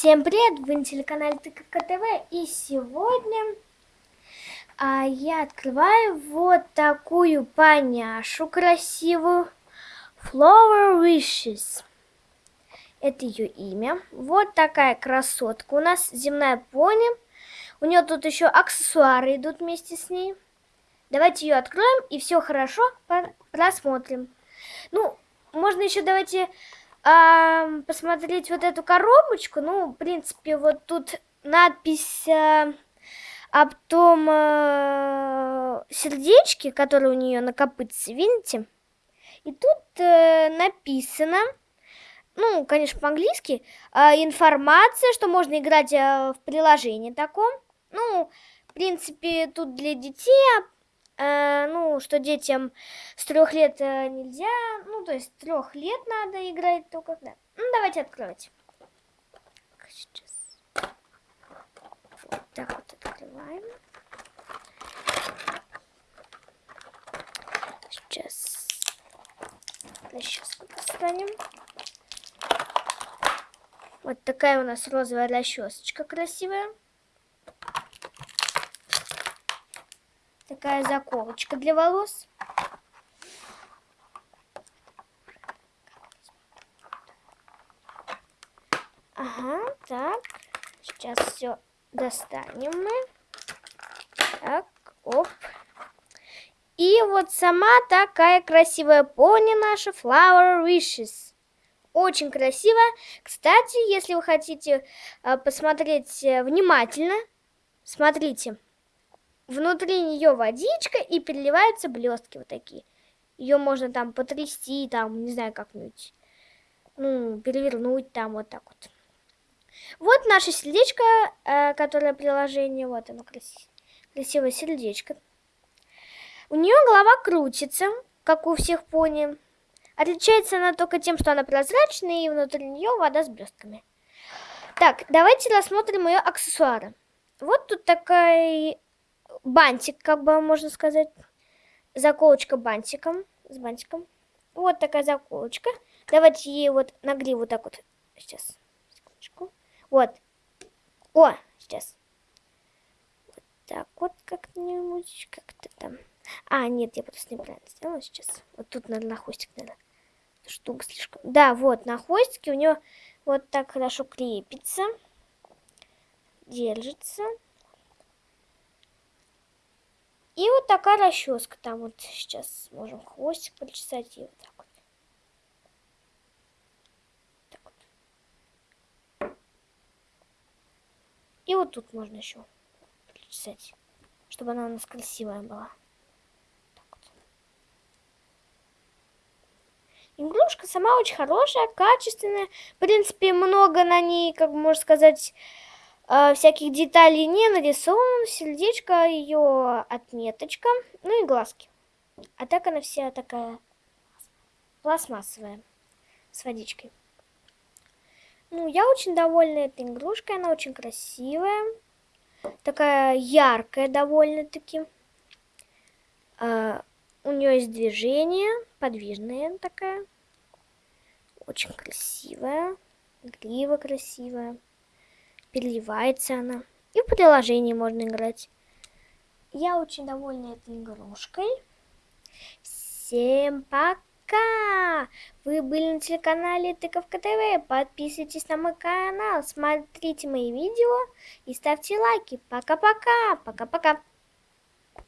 Всем привет! Вы на телеканале Тыковка ТВ и сегодня а, я открываю вот такую поняшу красивую Flower Wishes. Это ее имя. Вот такая красотка. У нас земная пони. У нее тут еще аксессуары идут вместе с ней. Давайте ее откроем и все хорошо просмотрим. Ну, можно еще давайте а, посмотреть вот эту коробочку, ну, в принципе, вот тут надпись а, об том а, сердечке, которое у нее на копытце, видите? И тут а, написано, ну, конечно, по-английски, а, информация, что можно играть а, в приложении таком. Ну, в принципе, тут для детей э, ну, что детям с трех лет э, нельзя, ну, то есть трех лет надо играть только, да. Ну, давайте открывать. Сейчас. Вот так вот открываем. Сейчас. Сейчас достанем. Вот такая у нас розовая расчесочка красивая. Такая заколочка для волос. Ага, так. Сейчас все достанем мы. Так, оп. И вот сама такая красивая пони наша Flower Wishes. Очень красиво. Кстати, если вы хотите э, посмотреть э, внимательно, смотрите внутри нее водичка и переливаются блестки вот такие. Ее можно там потрясти, там, не знаю, как-нибудь, ну, перевернуть там вот так вот. Вот наше сердечко, э, которое приложение, вот оно красивое, красивое сердечко. У нее голова крутится, как у всех пони. Отличается она только тем, что она прозрачная, и внутри нее вода с блестками. Так, давайте рассмотрим ее аксессуары. Вот тут такая бантик, как бы можно сказать. Заколочка бантиком, с бантиком. Вот такая заколочка. Давайте ей вот на гриву так вот. Сейчас. Секундочку. Вот. О, сейчас. Вот так вот как-нибудь, как-то там. А, нет, я просто неправильно сделала сейчас. Вот тут надо на хвостик, надо. Штука слишком. Да, вот, на хвостике у нее вот так хорошо крепится. Держится. И вот такая расческа там вот сейчас можем хвостик причесать и вот так вот. Так вот. И вот тут можно еще причесать, чтобы она у нас красивая была. Игрушка сама очень хорошая, качественная. В принципе, много на ней, как можно сказать, э, всяких деталей не нарисовано, сердечко, ее отметочка, ну и глазки. А так она вся такая пластмассовая, с водичкой. Ну, я очень довольна этой игрушкой, она очень красивая, такая яркая довольно-таки. Uh, у нее есть движение, подвижная такая, очень красивая, грива красивая переливается она. И в приложении можно играть. Я очень довольна этой игрушкой. Всем пока! Вы были на телеканале Тыковка ТВ. Подписывайтесь на мой канал, смотрите мои видео и ставьте лайки. Пока-пока! Пока-пока!